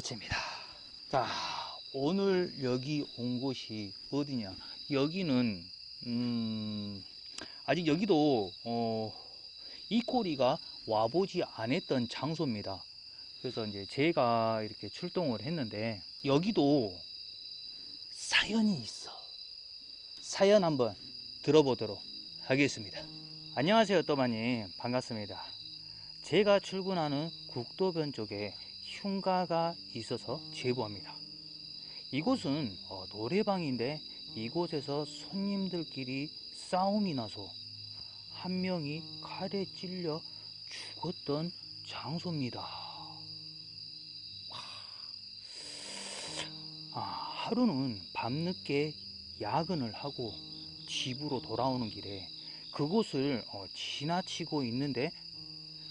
도치입니다. 자, 오늘 여기 온 곳이 어디냐? 여기는 음, 아직 여기도 어, 이 꼬리가 와보지 않았던 장소입니다. 그래서 이제 제가 이렇게 출동을 했는데 여기도 사연이 있어. 사연 한번 들어보도록 하겠습니다. 안녕하세요, 또마님. 반갑습니다. 제가 출근하는 국도변 쪽에 흉가가 있어서 제보합니다. 이곳은 어, 노래방인데 이곳에서 손님들끼리 싸움이 나서 한 명이 칼에 찔려 죽었던 장소입니다. 와. 아, 하루는 밤늦게 야근을 하고 집으로 돌아오는 길에 그곳을 어, 지나치고 있는데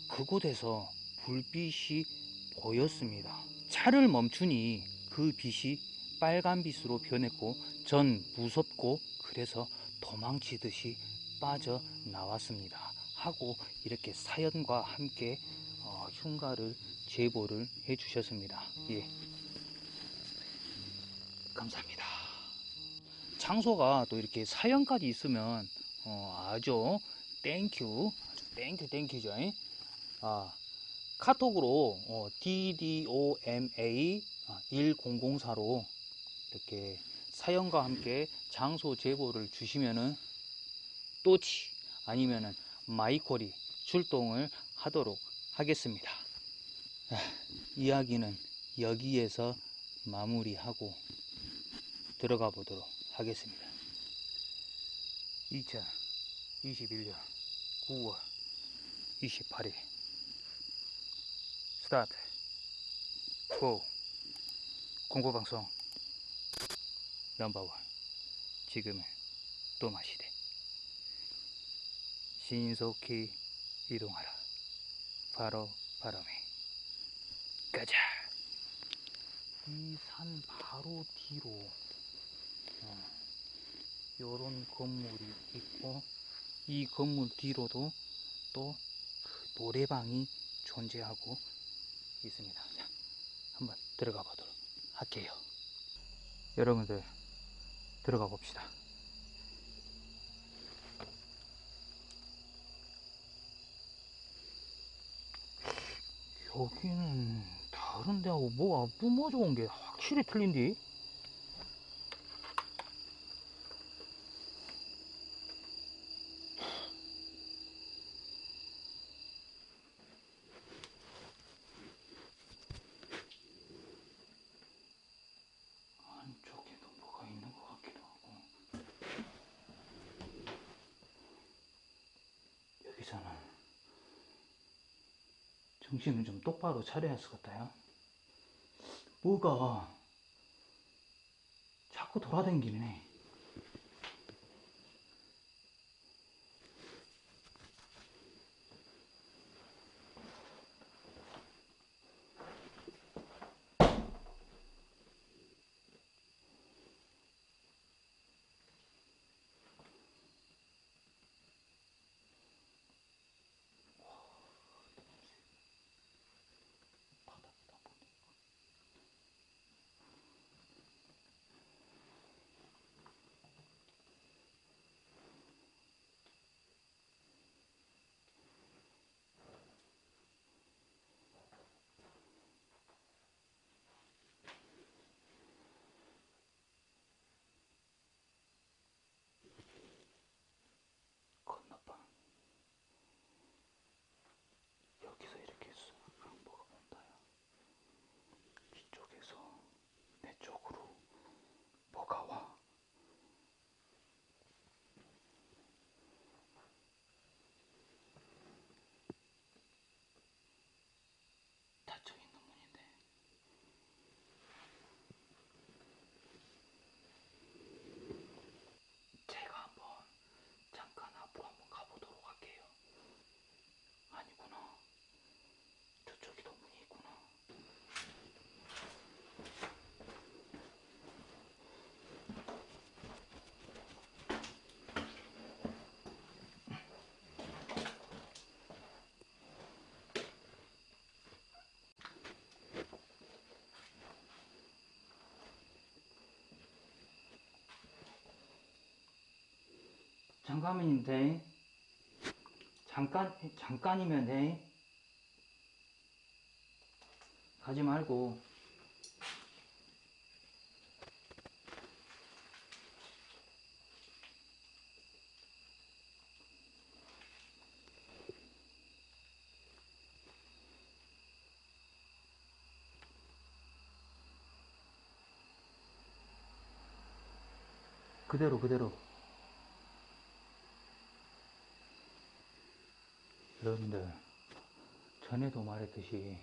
그곳에서 불빛이 보였습니다. 차를 멈추니 그 빛이 빨간 빛으로 변했고 전 무섭고 그래서 도망치듯이 빠져 나왔습니다. 하고 이렇게 사연과 함께 어, 흉가를 제보를 해 주셨습니다. 예. 감사합니다. 장소가 또 이렇게 사연까지 있으면 어, 아주 땡큐 땡큐 땡큐죠. 아, 카톡으로 어, DDOMA 1004로 이렇게 사연과 함께 장소 제보를 주시면은 또치 아니면은 마이콜이 출동을 하도록 하겠습니다. 아, 이야기는 여기에서 마무리하고 들어가 보도록 하겠습니다. 2021년 9월 28일 스타트. 고. 공포방송. 넘버원. 지금은 또마시대. 신속히 이동하라. 바로 바람에. 가자. 이 산 바로 뒤로. 어, 요런 건물이 있고 이 건물 뒤로도 또 그 노래방이 존재하고 있습니다. 자, 한번 들어가 보도록 할게요. 여러분들 들어가 봅시다. 여기는 다른 데하고 뭐가 뿜어져 온 게 확실히 틀린디? 안쪽에도 뭐가 있는 것 같기도 하고 여기서는 정신을 좀 똑바로 차려야 할 것 같아요. 뭐가 자꾸 돌아다니네 바닥에다 보니 건너방 여기서 이렇게 쑥 뭐가 온다요 이쪽에서 내 쪽으로 뭐가 와 닫혀 있는 문인데 제가 한번 잠깐 앞으로 한번 가보도록 할게요. 아니구나. 저쪽에도 문이 있구나. 잠깐이면 돼. 잠깐, 잠깐이면 돼. 가지 말고. 그대로, 그대로. 여러분들, 전에도 말했듯이,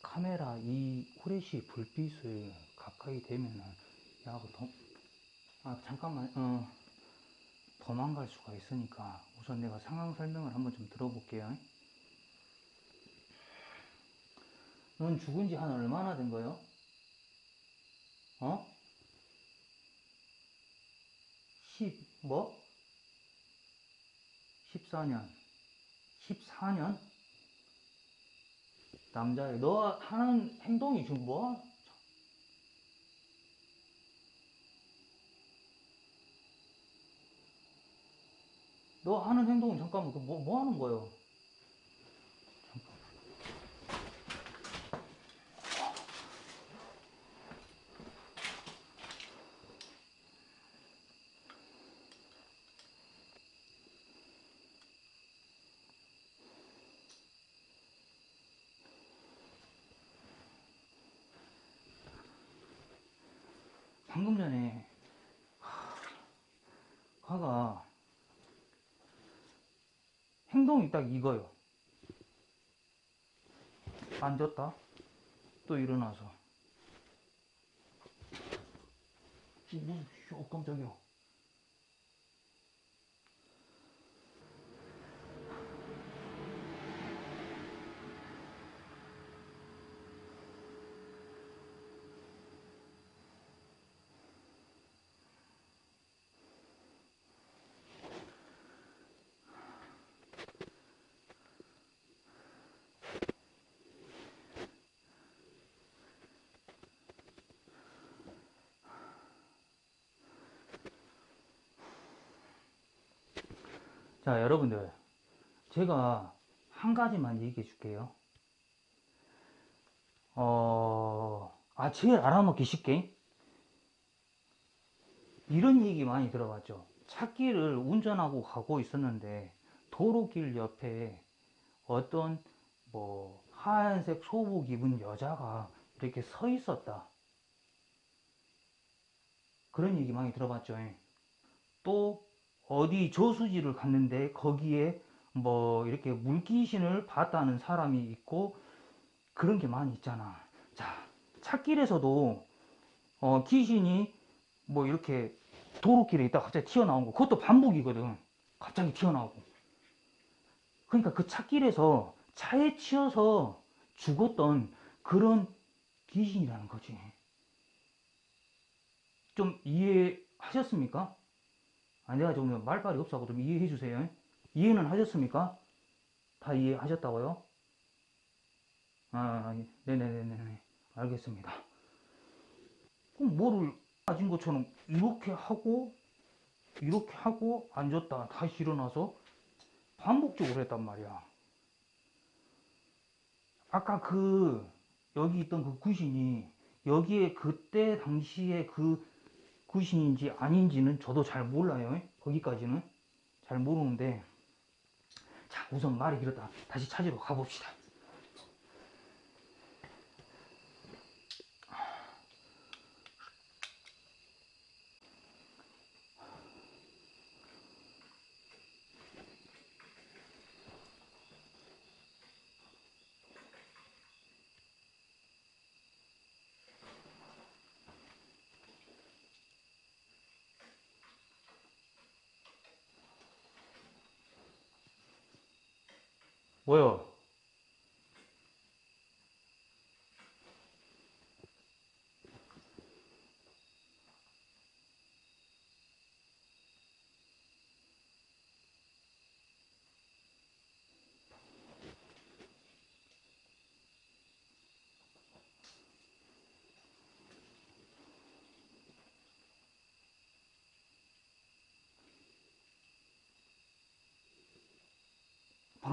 카메라 이 후레쉬 불빛을 가까이 대면은, 야, 그 도, 아, 잠깐만, 어, 도망갈 수가 있으니까, 우선 내가 상황 설명을 한번 좀 들어볼게요. 넌 죽은 지 한 얼마나 된 거요? 어? 10, 뭐? 14년. 14년? 남자애. 너 하는 행동이 지금 뭐? 너 하는 행동은 잠깐만, 그 뭐, 뭐 하는 거예요? 방금 전에 화가 행동이 딱 이거요. 앉았다. 또 일어나서. 뭐, 씨, 깜짝이야. 자, 여러분들. 제가 한 가지만 얘기해 줄게요. 어, 아, 제일 알아먹기 쉽게. 이런 얘기 많이 들어봤죠. 차길을 운전하고 가고 있었는데, 도로길 옆에 어떤, 뭐, 하얀색 소복 입은 여자가 이렇게 서 있었다. 그런 얘기 많이 들어봤죠. 또, 어디 저수지를 갔는데 거기에 뭐 이렇게 물귀신을 봤다는 사람이 있고 그런 게 많이 있잖아. 자, 찾길에서도 어, 귀신이 뭐 이렇게 도로길에 있다가 갑자기 튀어나온 거 그것도 반복이거든. 갑자기 튀어나오고. 그러니까 그 찾길에서 차에 치여서 죽었던 그런 귀신이라는 거지. 좀 이해하셨습니까? 아, 내가 좀 말발이 없어서 좀 이해해 주세요. 이해는 하셨습니까? 다 이해하셨다고요? 아, 네네네네. 알겠습니다. 그럼 뭐를 가진 것처럼 이렇게 하고, 이렇게 하고, 앉았다, 다시 일어나서 반복적으로 했단 말이야. 아까 그, 여기 있던 그 귀신이, 여기에 그때 당시에 그 귀신인지 아닌지는 저도 잘 몰라요. 거기까지는 잘 모르는데 자 우선 말이 길었다. 다시 찾으러 가봅시다. 뭐요?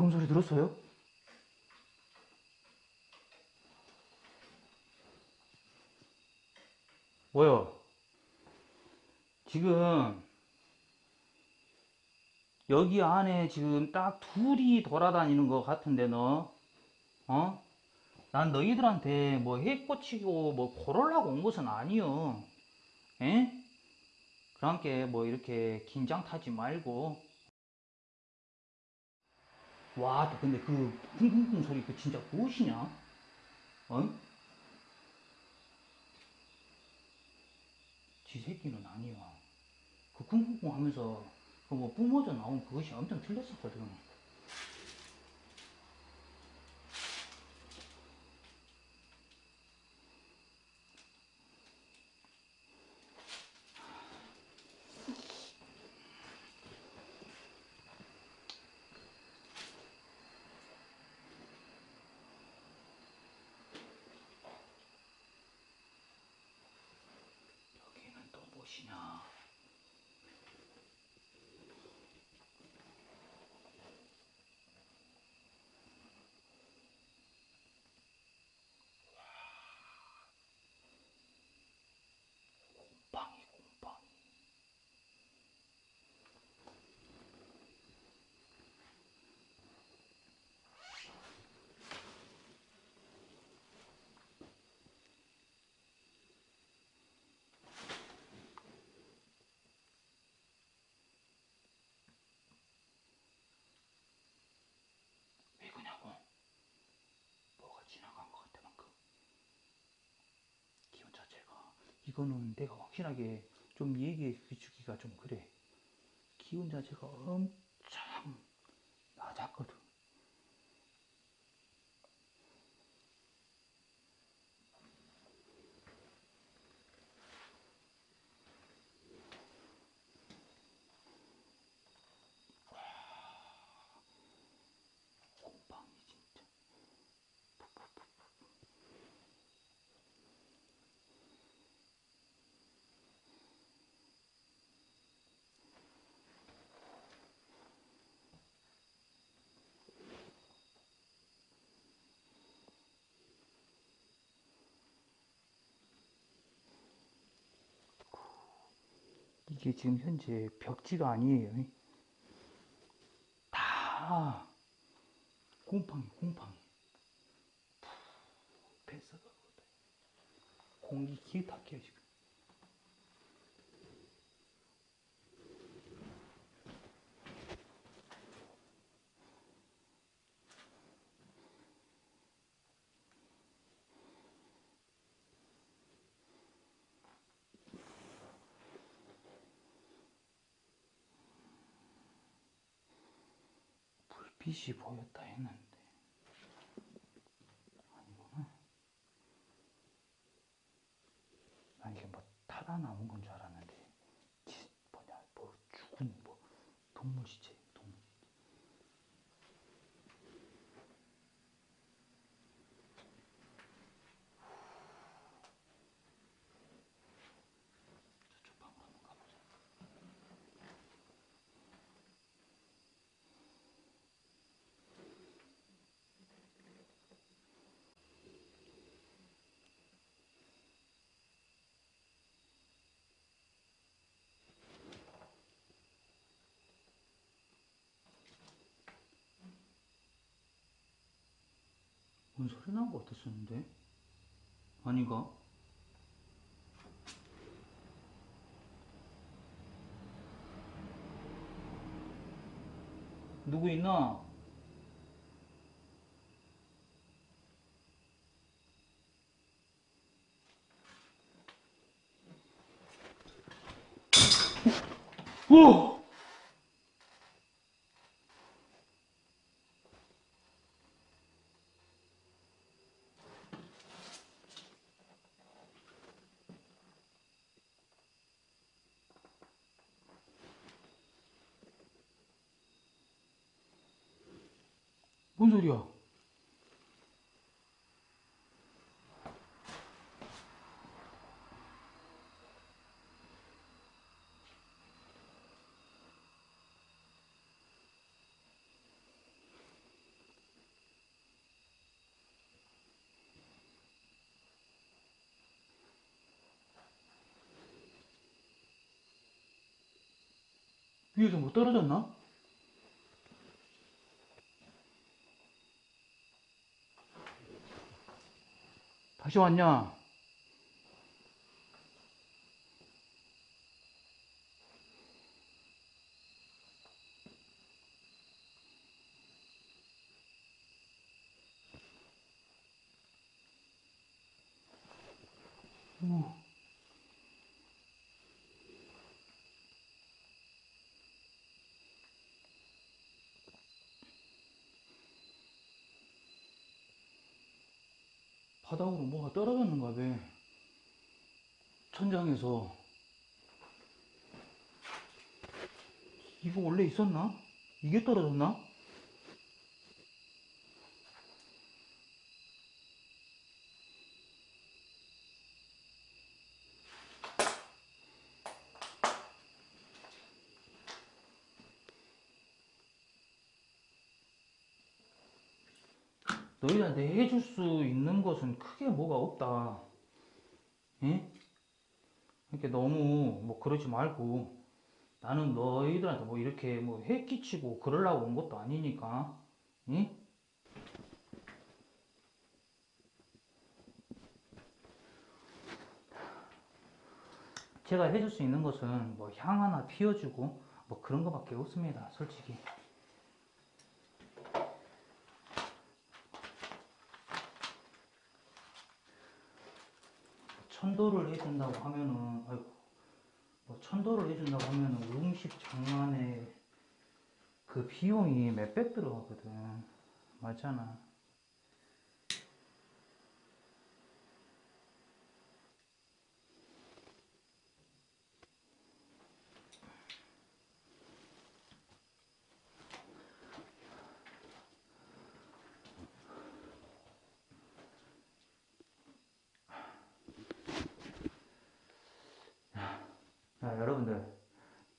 방금 소리 들었어요? 뭐요? 지금 여기 안에 지금 딱 둘이 돌아다니는 것 같은데 너 어? 난 너희들한테 뭐 해꼬치고 뭐 고르려고 온 것은 아니요 에? 그러니까 뭐 이렇게 긴장 타지 말고 와, 또 근데 그 쿵쿵쿵 소리 그 진짜 무엇이냐? 어? 지 새끼는 아니야. 그 쿵쿵쿵 하면서 그 뭐 뿜어져 나온 그것이 엄청 틀렸었거든. 여기는 또 무엇이냐? 곰팡이, 곰팡이. 왜 그냐고? 뭐가 지나간 것 같아 방금. 기운 자체가 이거는 내가 확실하게 좀 얘기해 주기가 좀 그래. 기운 자체가 엄청 낮았거든. 곰팡이 진짜. 이게 지금 현재 벽지가 아니에요. 다 곰팡이, 곰팡이. 뱃사가 공기 기타기야 지금. 불 빛이 보였다 했는데 아니구나. 난 이게 뭐 타다 나온 건 줄 알았는데 지- 뭐냐 뭐 죽은 뭐 동물 시체 동물 저쪽 방으로 한번 가보자. 뭔 소리 난거 같았었는데? 아닌가? 누구 있나? 오! 뭔 소리야? 위에서 뭐 떨어졌나? 다시 왔냐? 오. 바닥으로 뭐가 떨어졌는가 봐. 천장에서. 이거 원래 있었나? 이게 떨어졌나? 너희한테 해줄 수 있는 것은 크게 뭐가 없다. 예? 이렇게 너무 뭐 그러지 말고 나는 너희들한테 뭐 이렇게 뭐 해 끼치고 그러려고 온 것도 아니니까. 예? 제가 해줄 수 있는 것은 뭐 향 하나 피워주고 뭐 그런 거밖에 없습니다. 솔직히. 천도를 해준다고 하면은 아이고 뭐 천도를 해준다고 하면은 음식 장만에 그 비용이 몇백 들어가거든. 맞잖아 자, 여러분들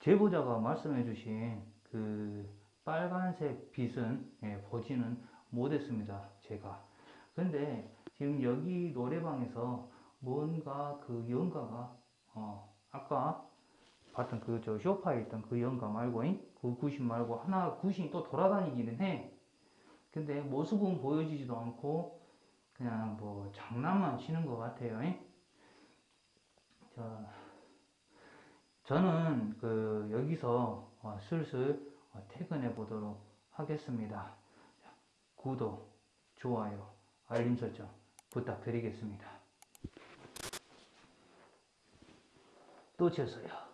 제보자가 말씀해 주신 그 빨간색 빛은 예, 보지는 못했습니다. 제가. 근데 지금 여기 노래방에서 뭔가 그 연가가 어, 아까 봤던 그 저 쇼파에 있던 그 연가 말고 잉? 그 구신 말고 하나 구신이 또 돌아다니기는 해. 근데 모습은 보여지지도 않고 그냥 뭐 장난만 치는 것 같아요. 잉? 자. 저는 그 여기서 어, 슬슬 어, 퇴근해 보도록 하겠습니다. 구독, 좋아요, 알림 설정 부탁드리겠습니다. 또 쳤어요.